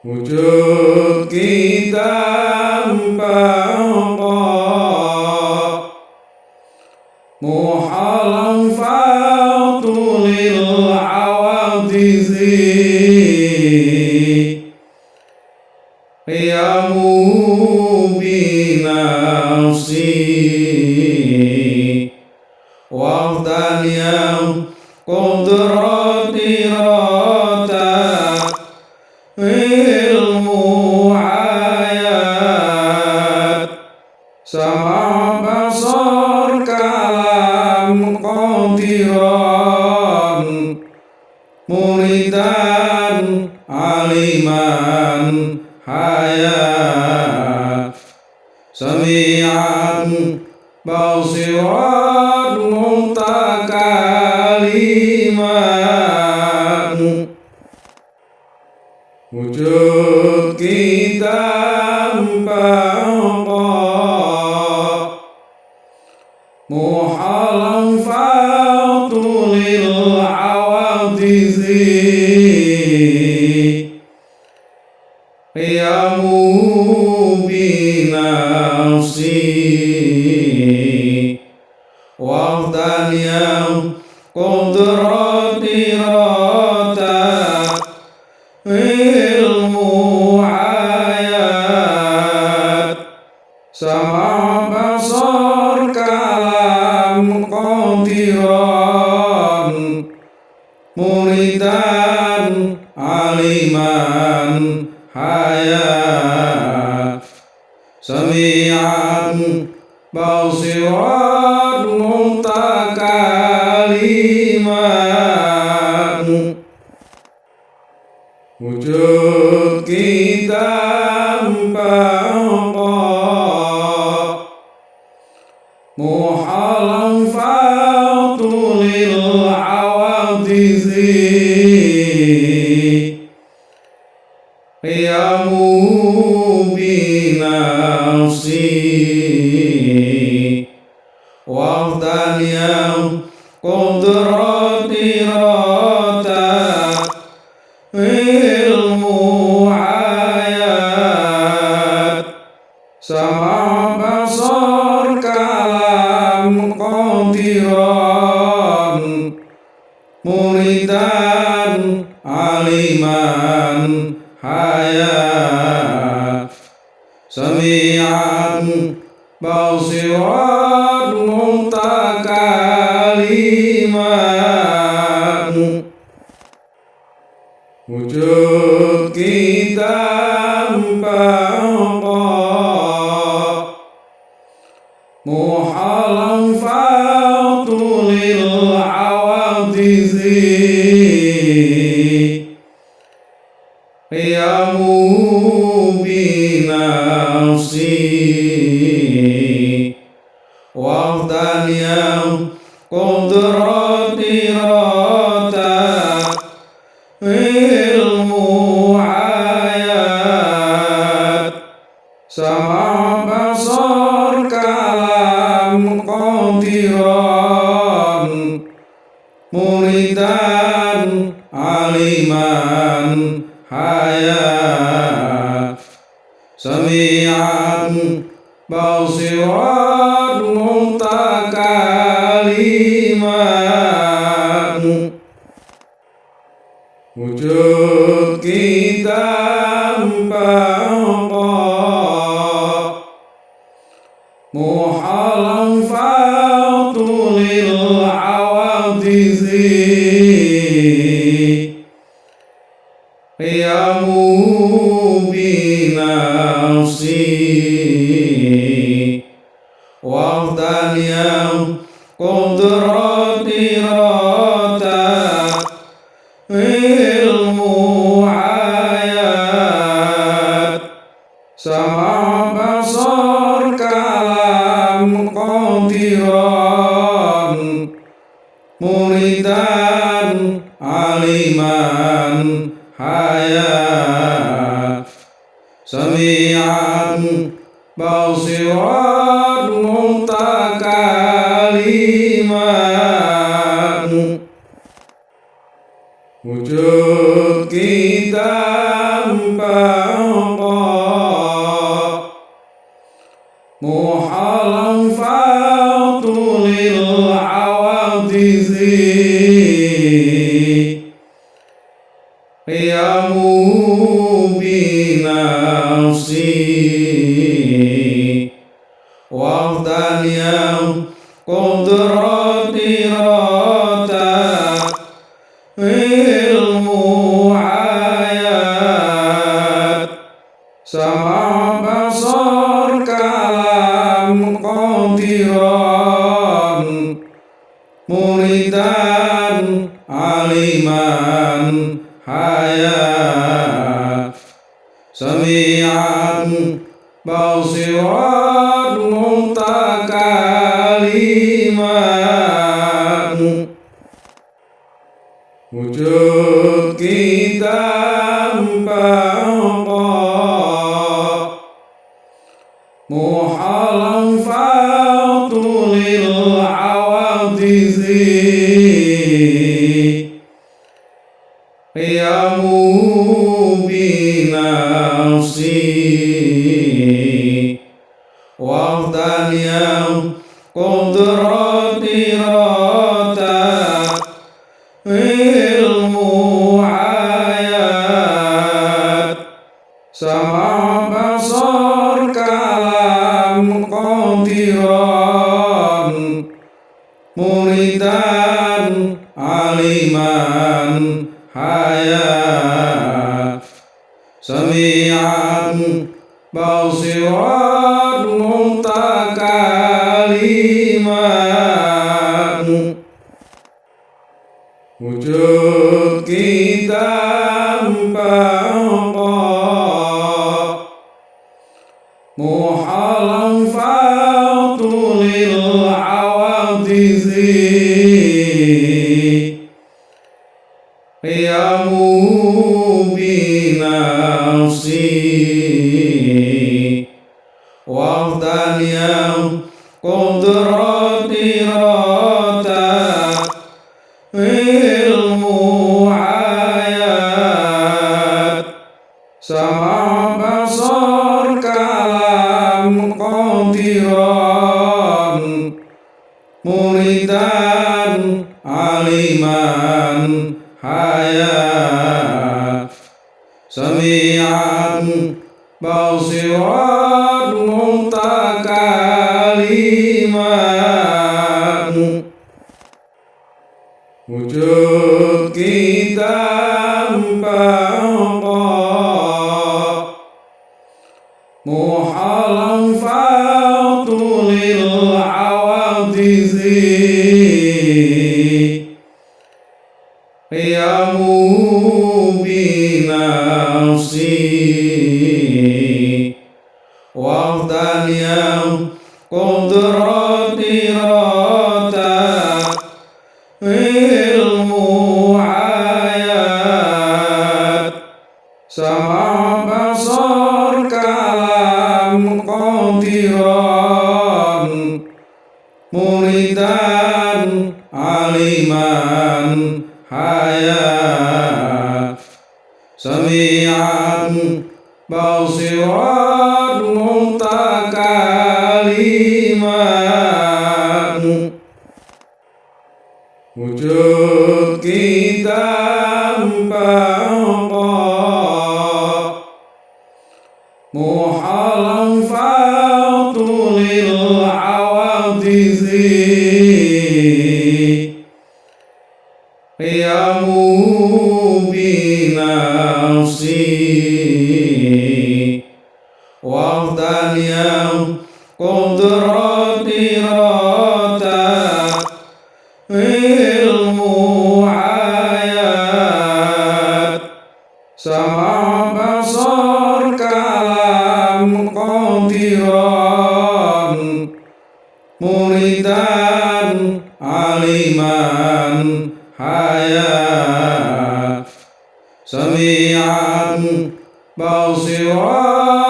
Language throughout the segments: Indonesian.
Wujud kita empang sami'an basiran mutakaliman حياة سميعا بصيرا muridan aliman haya samian basiran qadiran muridan aliman hayat sami'an basiran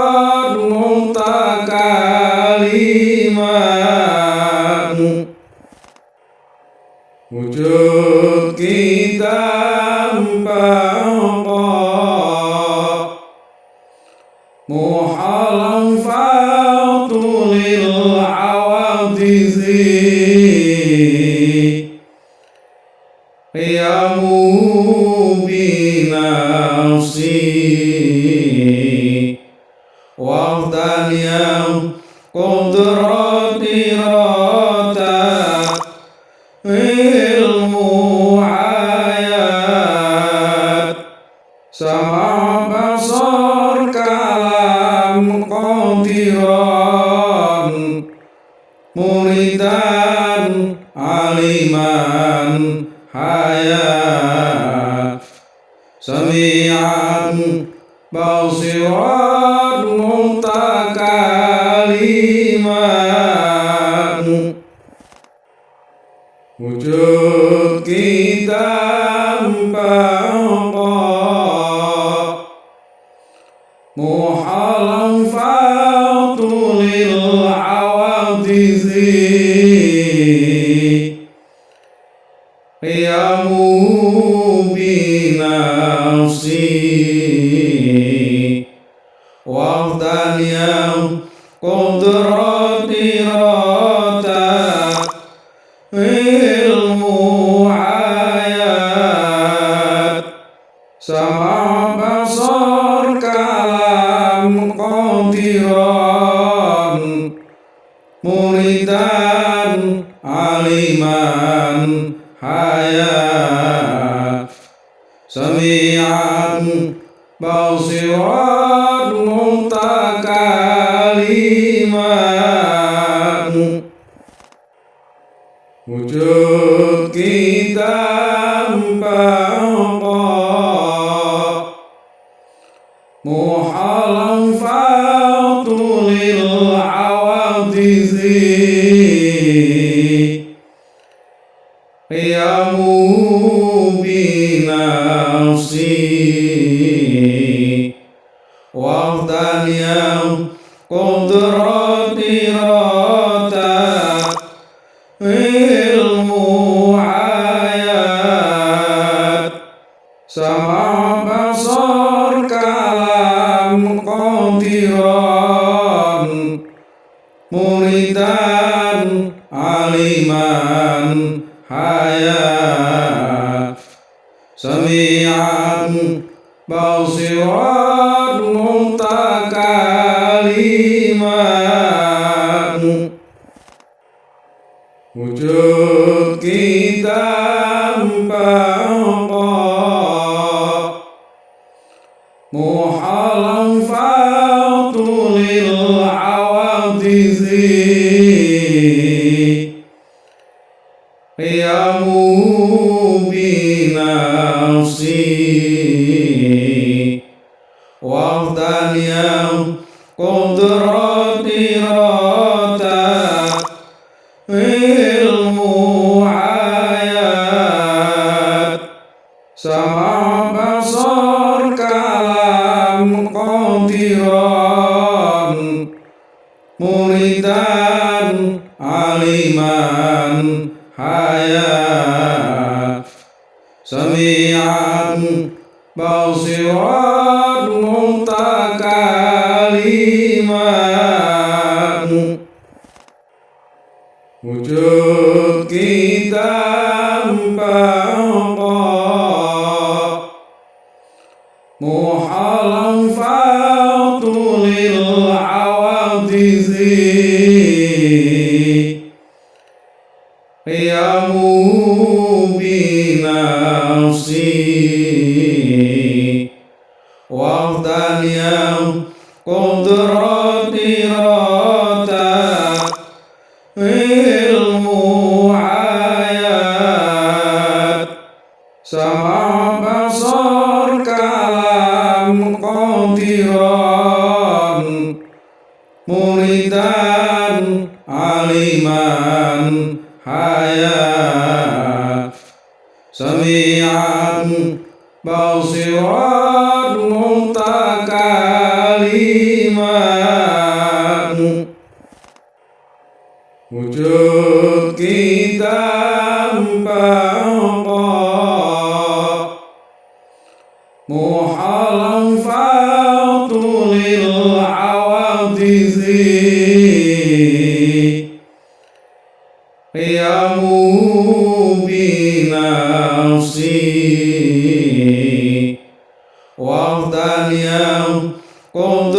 comunhão com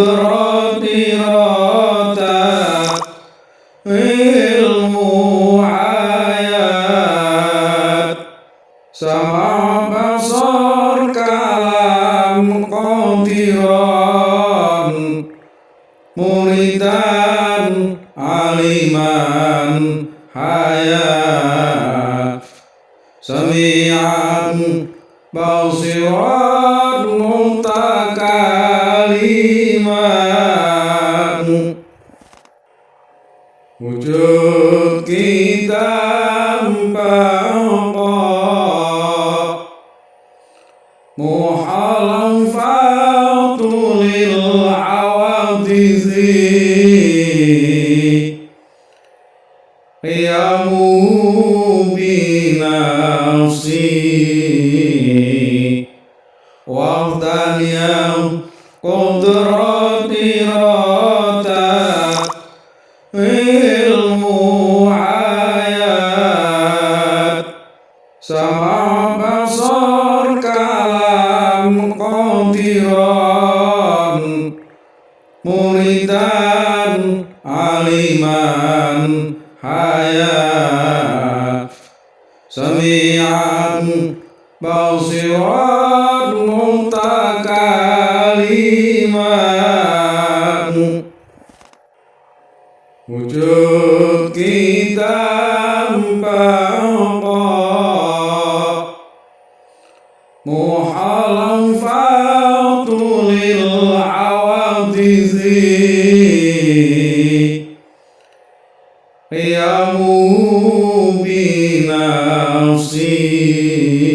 e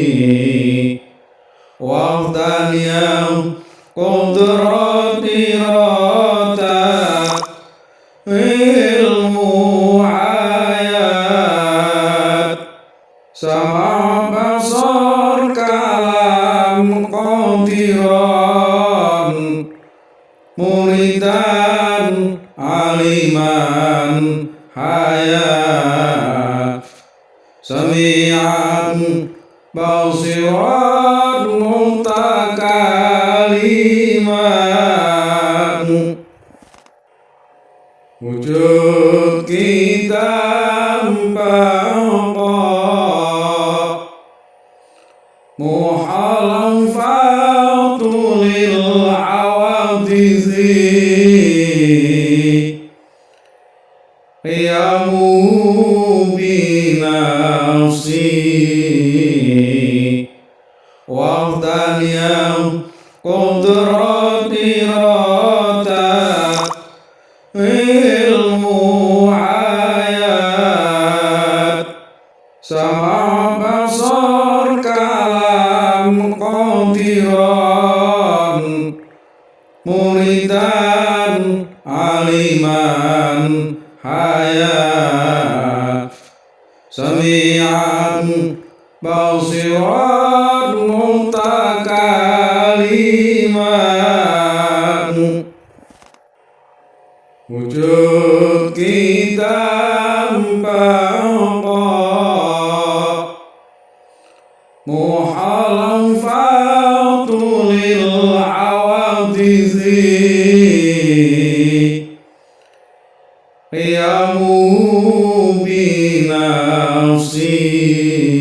بنا بناصير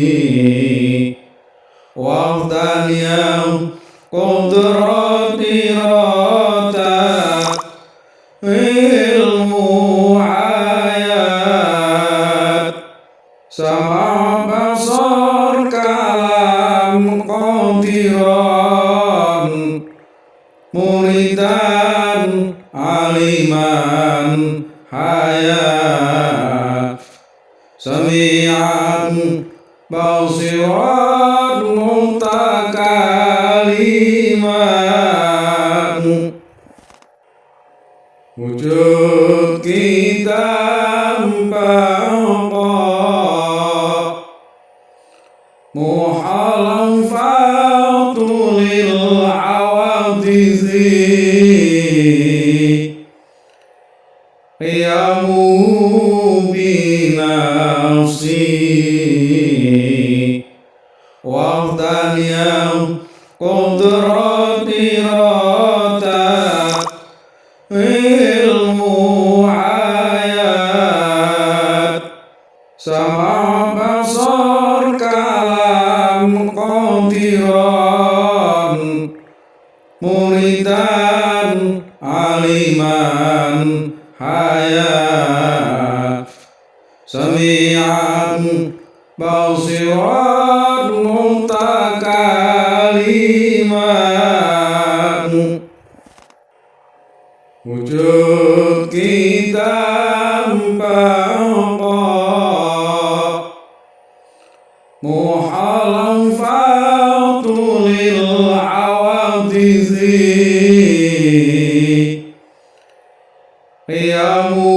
awadizi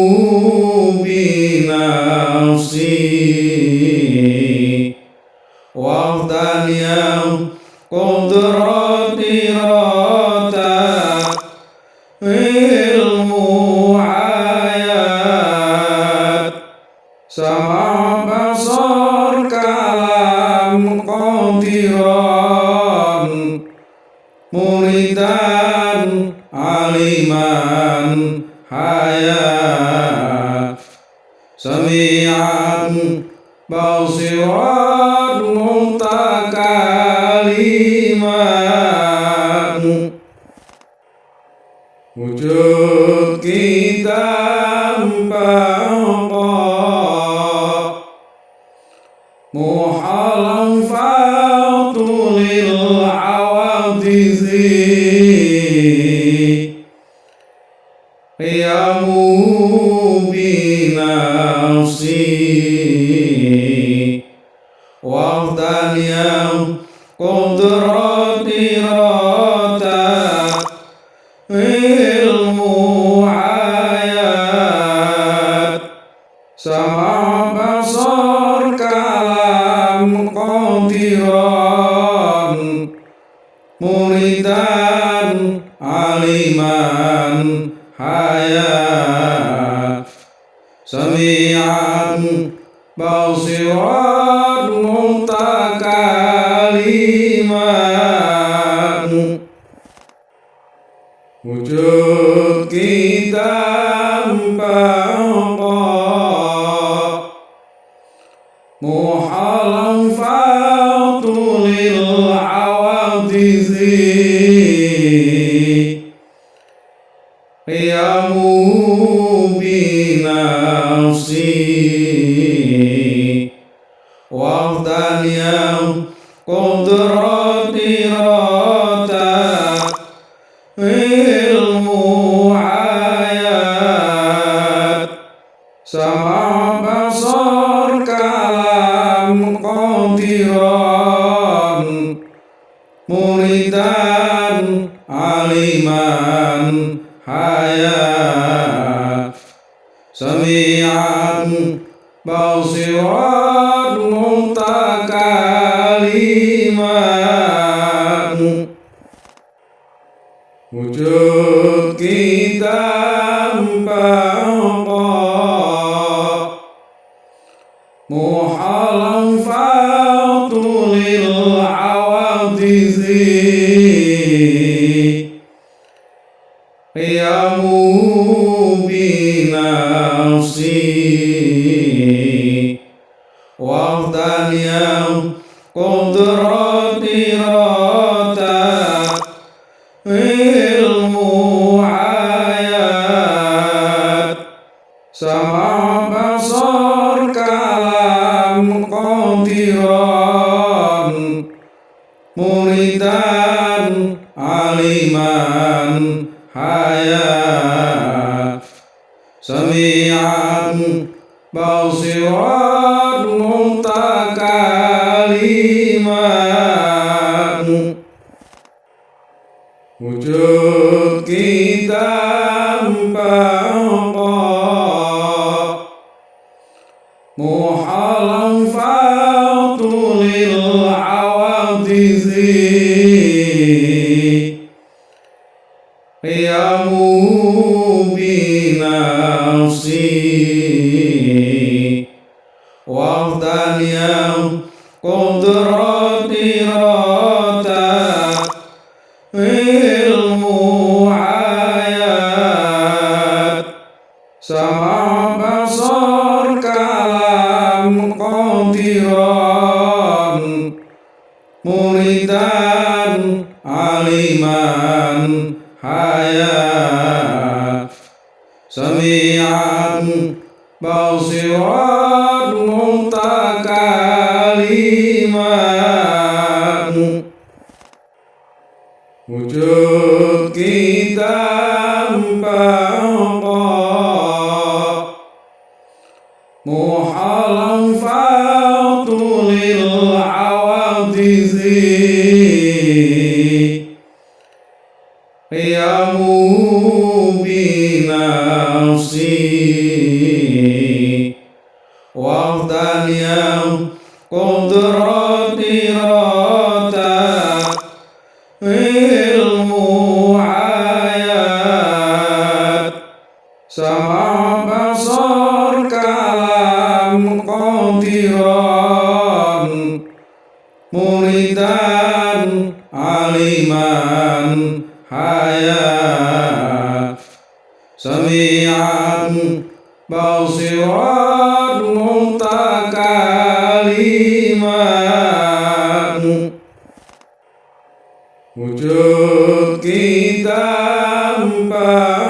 see. محرم Uh...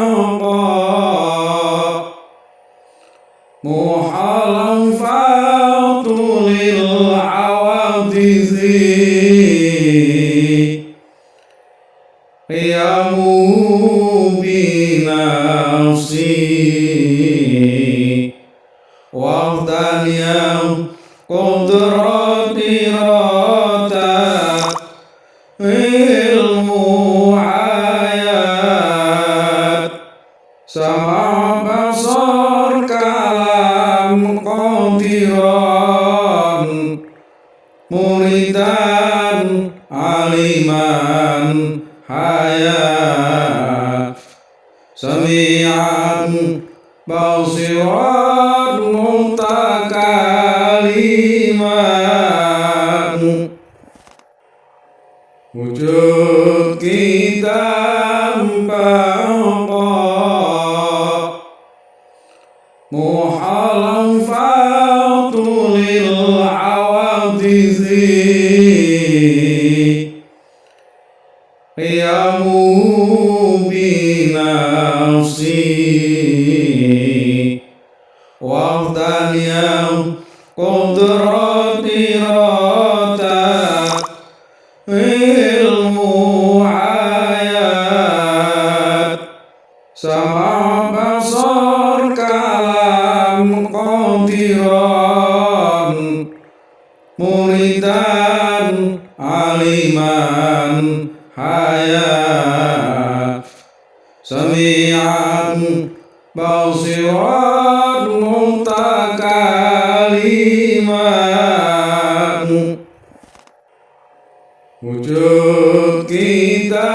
Wujud kita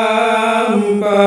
apa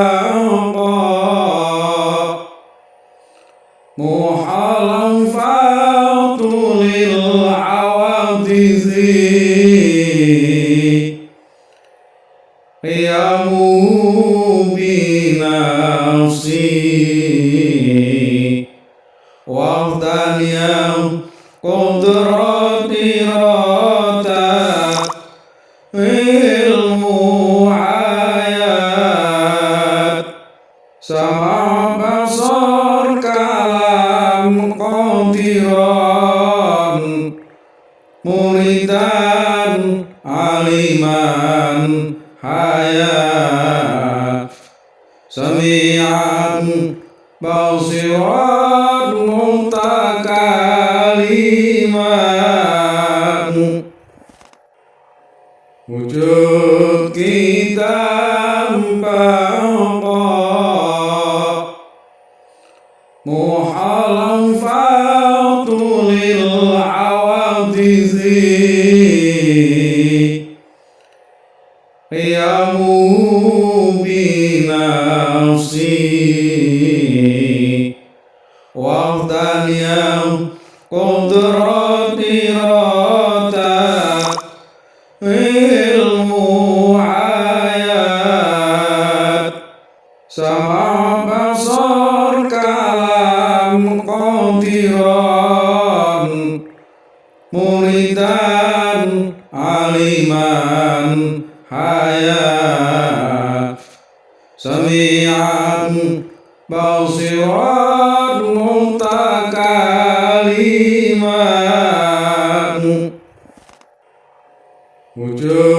Joe.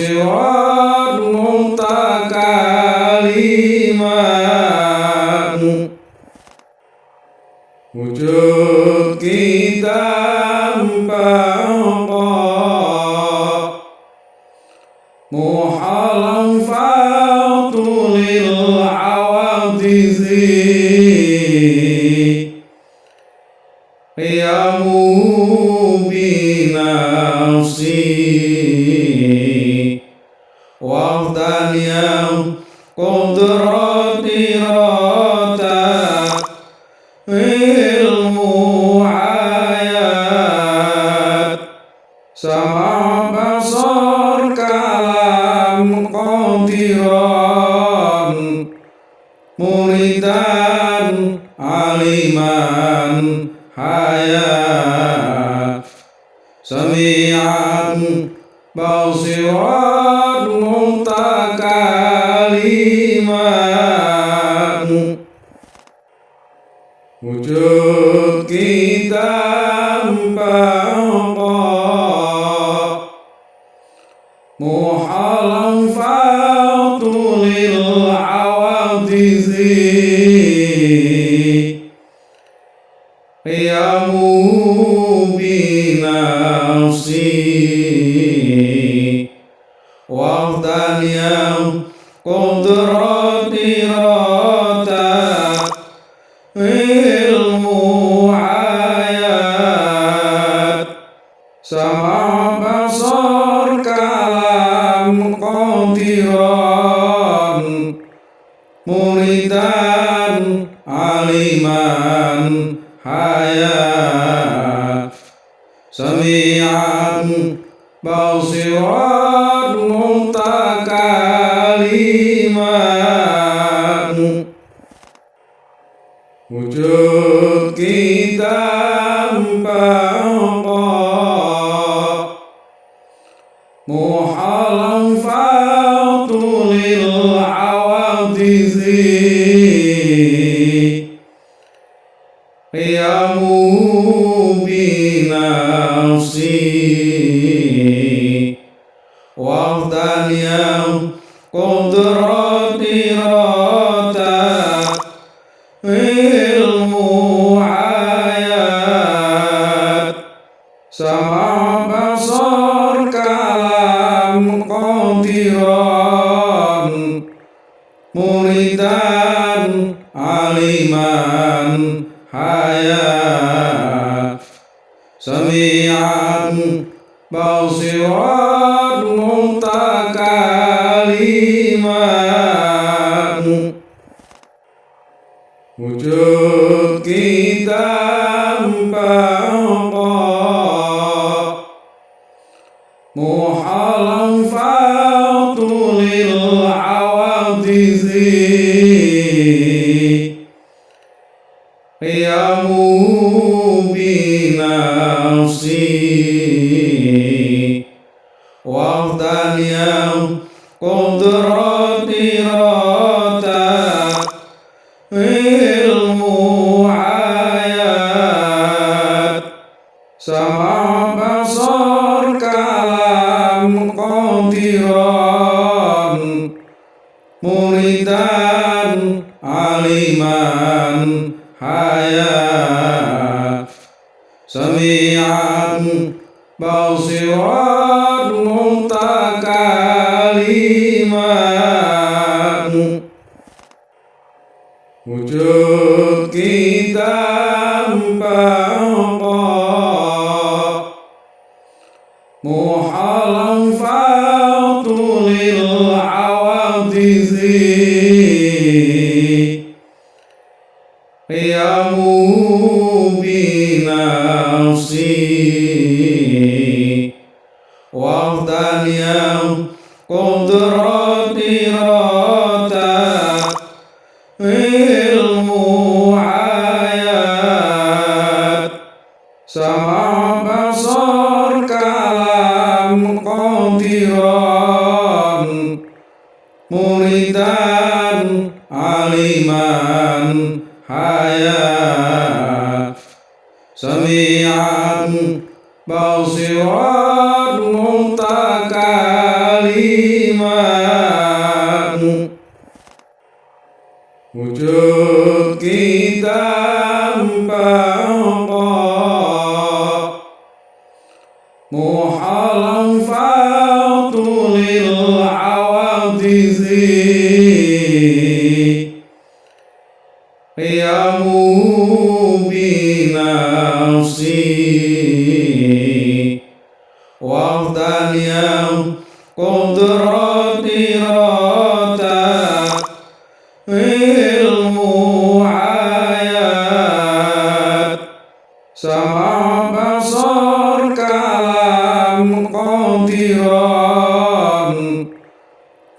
Basiran mutakaliman wujud Sami'an bau sirat muntakaliman Ujung iman hayat Semian bausirat muntakaliman Wujud kita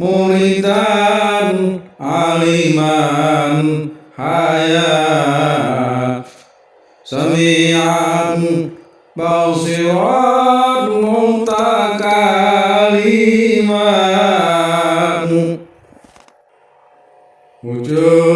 muridan aliman semian bau bausirat muntakaliman wujud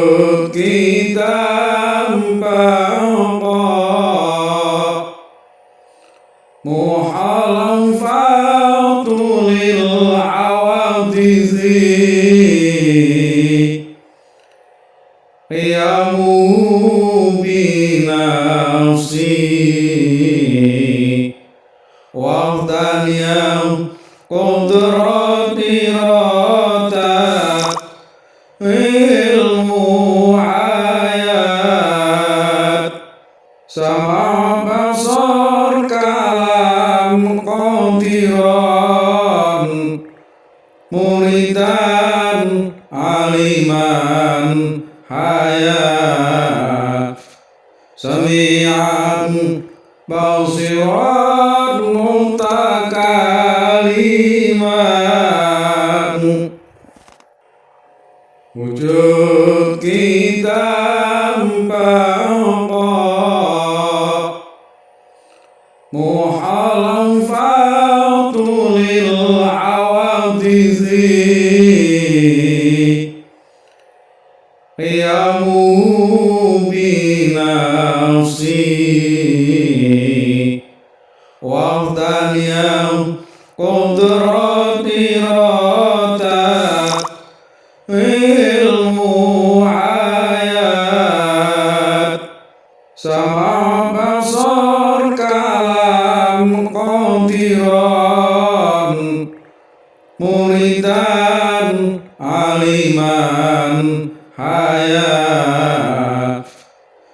إيمان حياة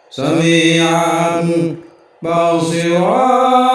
سميعا بصيرا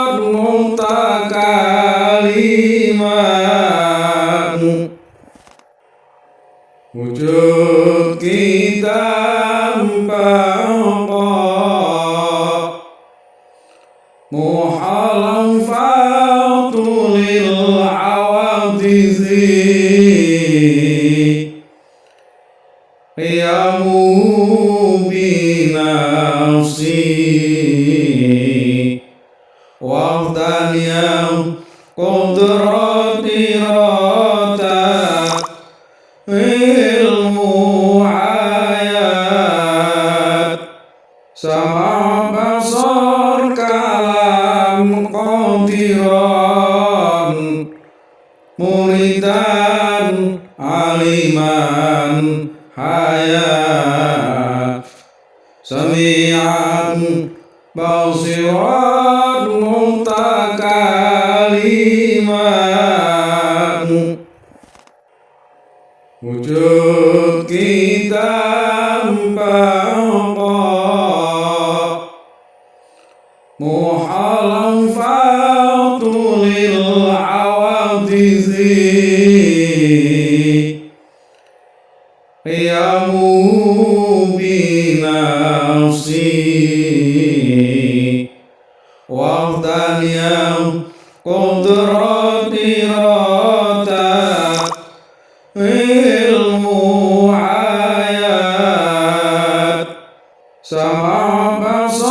Sabasor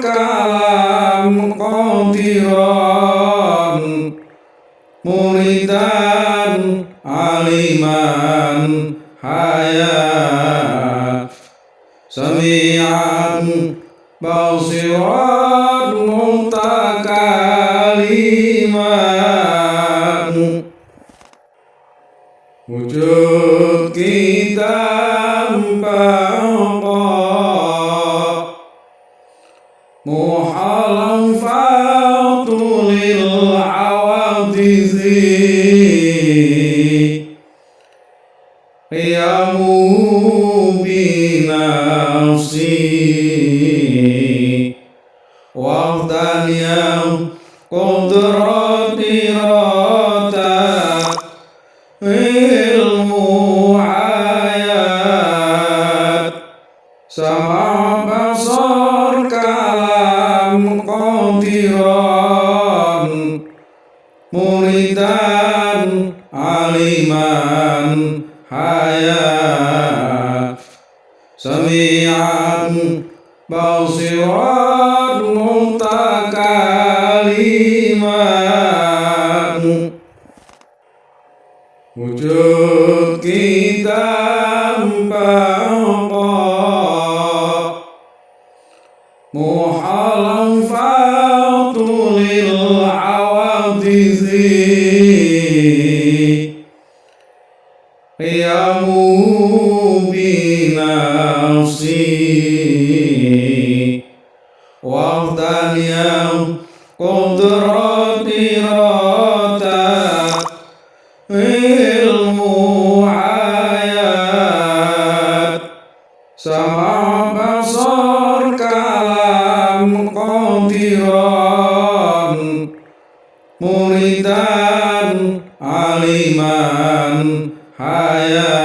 kalam kotiron Muridan aliman hayat. Semian bausiran ilmu hayat. Sama basar kalam qadiran hayat.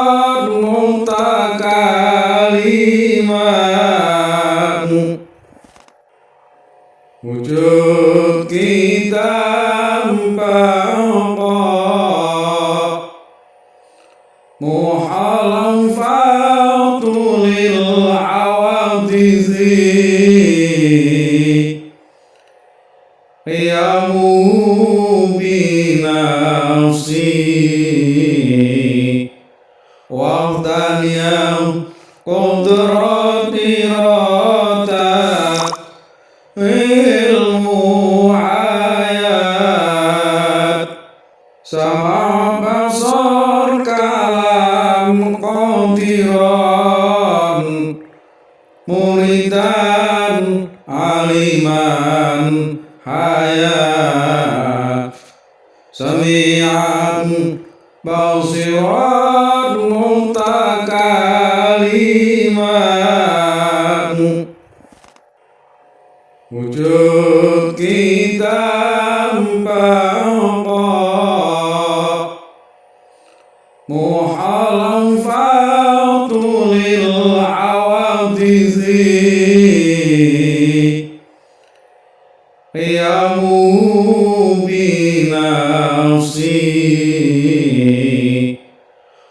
nafsi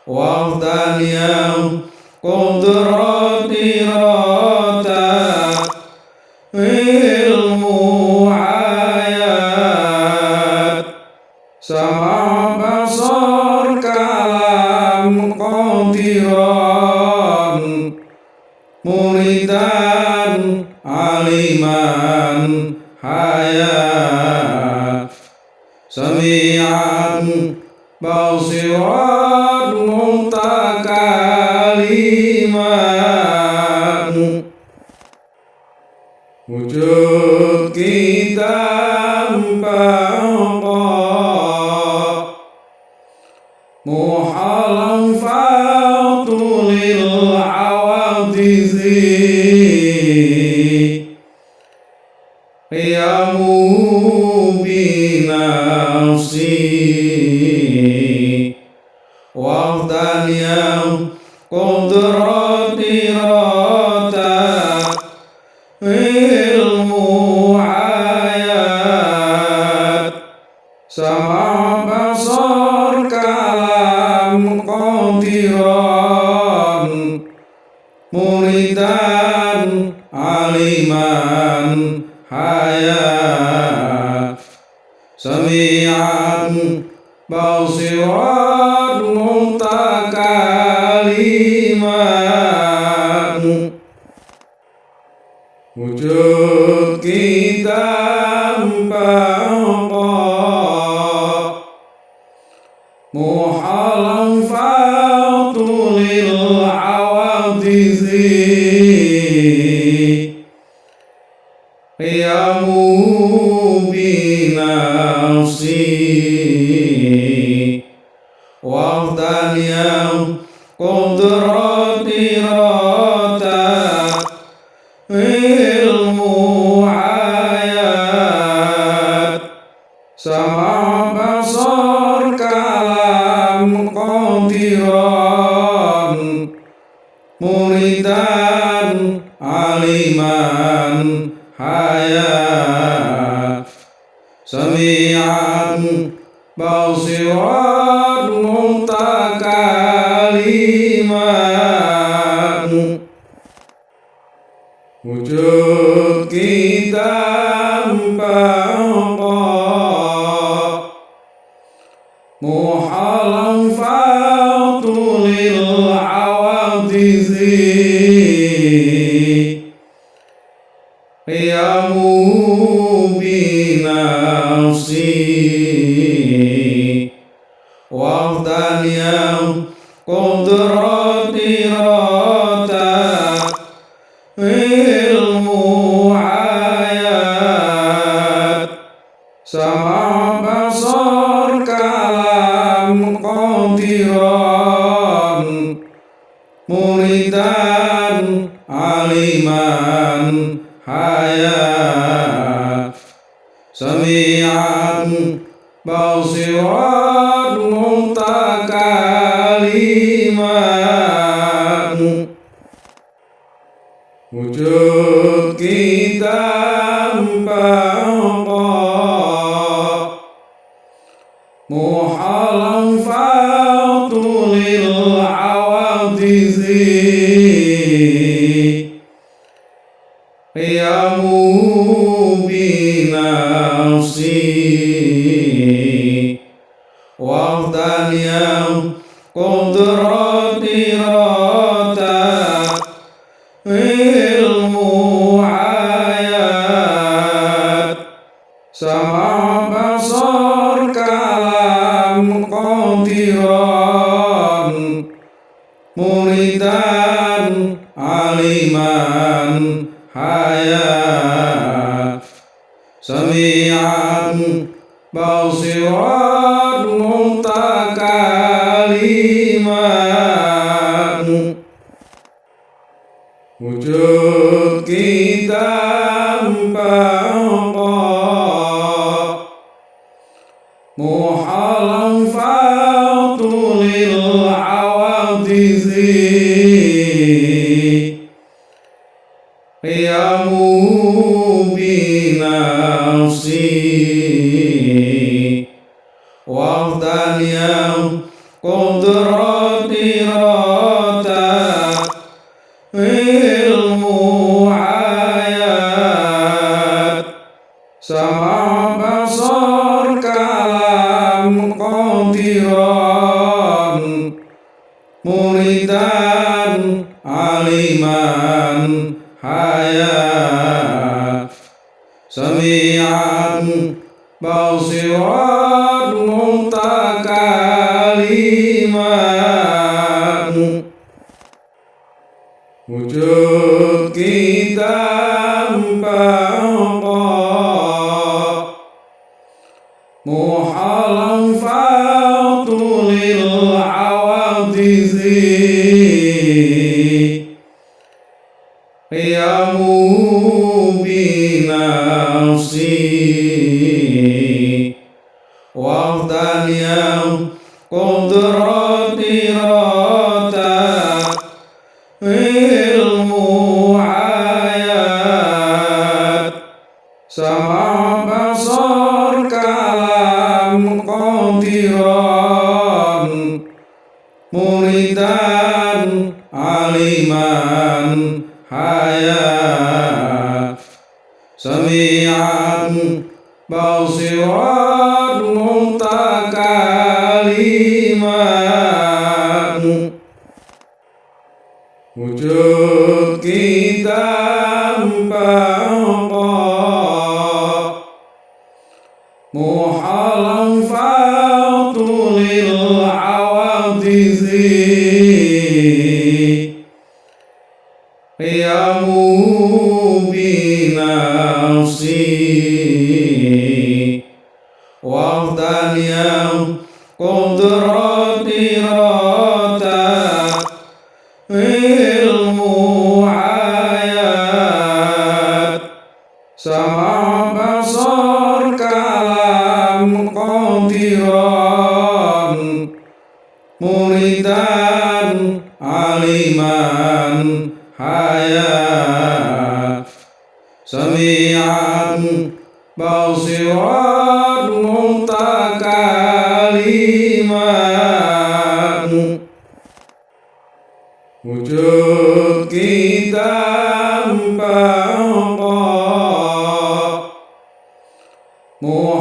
wahdan yang kudrah Ya Mubinasi Wahdaniyah Yeah. honra.